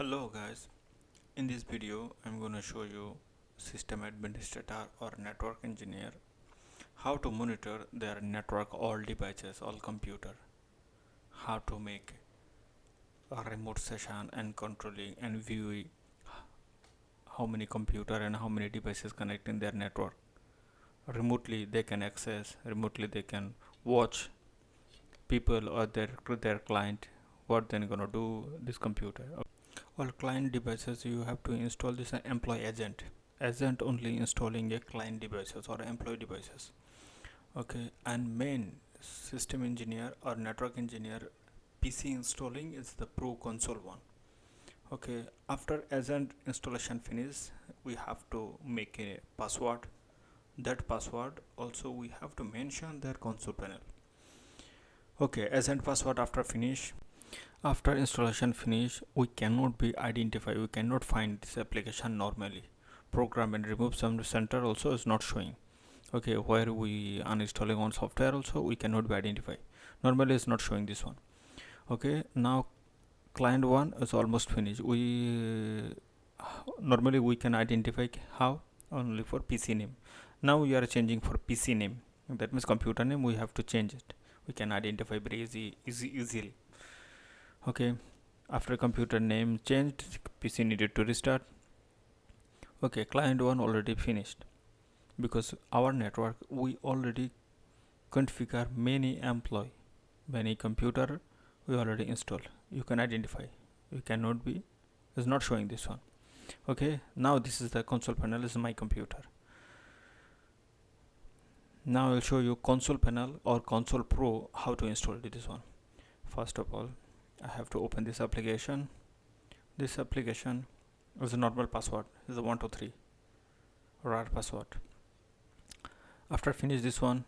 hello guys in this video i'm going to show you system administrator or network engineer how to monitor their network all devices all computer how to make a remote session and controlling and viewing how many computer and how many devices connecting their network. Remotely they can access remotely they can watch people or their their client what they're gonna do this computer all client devices you have to install this employee agent. Agent only installing a client devices or employee devices. Okay and main system engineer or network engineer pc installing is the pro console one. Okay after agent installation finish we have to make a password. That password also we have to mention their console panel. Okay agent password after finish after installation finish we cannot be identify we cannot find this application normally. Program and remove some center also is not showing. Okay where we uninstalling on software also we cannot be identify normally it's not showing this one. Okay now client one is almost finished. We normally we can identify how? Only for pc name. Now we are changing for pc name. That means computer name we have to change it. We can identify very easy, easy easily okay. After computer name changed pc needed to restart. Okay client one already finished. Because our network we already configure many employee many computer we already installed. You can identify. You cannot be is not showing this one. Okay now this is the console panel this is my computer. Now I'll show you console panel or console pro how to install this one. First of all I have to open this application. This application is a normal password. Is a 123 rar password. After I finish this one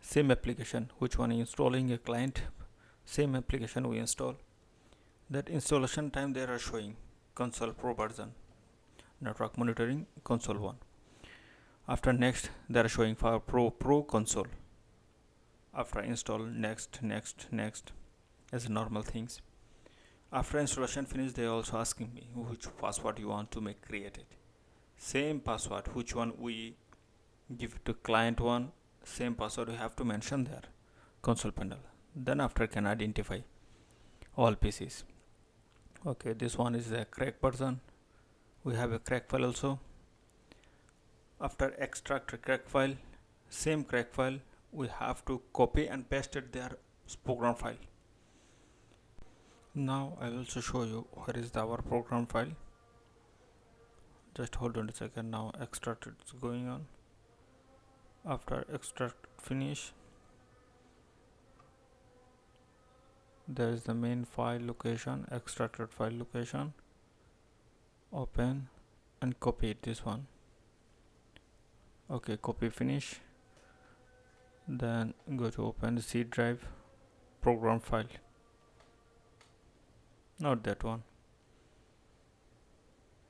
same application. Which one? Installing a client. Same application we install. That installation time they are showing. Console pro version. Network monitoring console 1 after next they are showing for pro pro console. After install next next next. As normal things after installation finish they also asking me which password you want to make created. Same password which one we give to client one same password we have to mention there console panel then after can identify all PCs okay this one is a crack person. we have a crack file also. After extract crack file same crack file we have to copy and paste it their program file now I will also show you where is the our program file. Just hold on a second now extract is going on. After extract finish there is the main file location extracted file location. Open and copy this one. Okay copy finish. Then go to open the C drive program file not that one.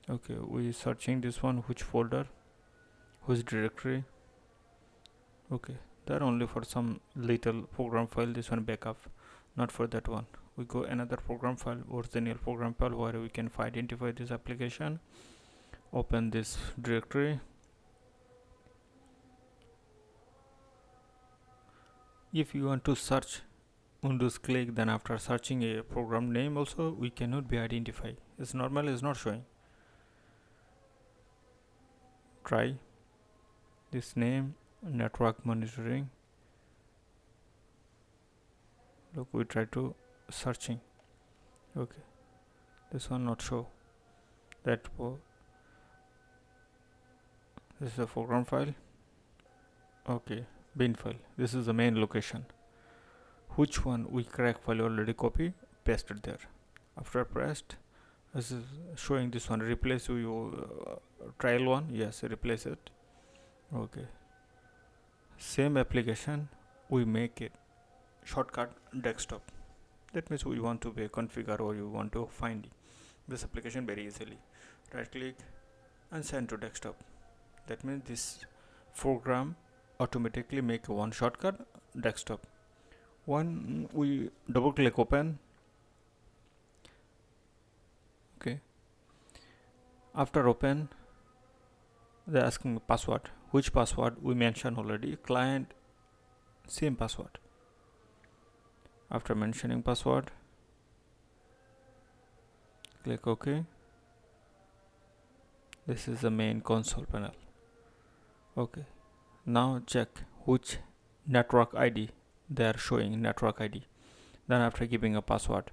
Okay we searching this one which folder? Which directory? Okay that only for some little program file this one backup not for that one. We go another program file original program file where we can identify this application. Open this directory. If you want to search Windows click then after searching a program name also we cannot be identified. It's normal is not showing. Try this name network monitoring. Look we try to searching. Okay. This one not show. That this is a program file. Okay bin file. This is the main location which one we crack file already copy pasted there. After pressed this is showing this one. Replace you uh, trial one. Yes replace it. Okay. Same application we make it shortcut desktop. That means we want to be configure or you want to find this application very easily. Right click and send to desktop. That means this program automatically make one shortcut desktop one we double click open. Okay. After open they're asking password. Which password? We mentioned already. Client same password. After mentioning password click ok. This is the main console panel. Okay. Now check which network id they are showing network id then after giving a password.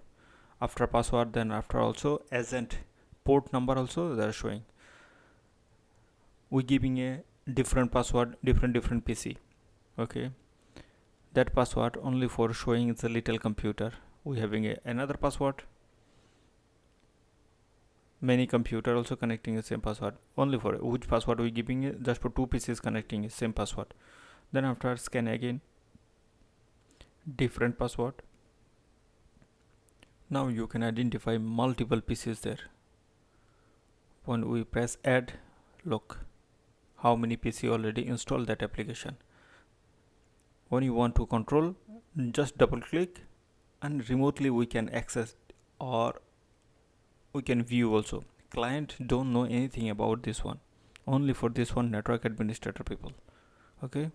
After password then after also agent port number also they are showing. We giving a different password different different pc okay? That password only for showing the little computer. We having a, another password. Many computer also connecting the same password. Only for which password we giving it? Just for two pieces connecting the same password. Then after scan again different password. Now you can identify multiple pieces there. When we press add look how many PC already installed that application. When you want to control just double click and remotely we can access or we can view also. Client don't know anything about this one. Only for this one network administrator people. Okay